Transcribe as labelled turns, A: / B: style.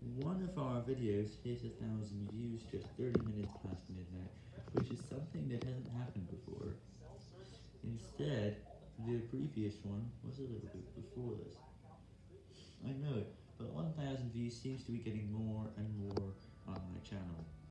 A: One of our videos hit a thousand views just 30 minutes past midnight, which is something that hasn't happened before. Instead, the previous one was a little bit before this. I know, but 1000 views seems to be getting more and more.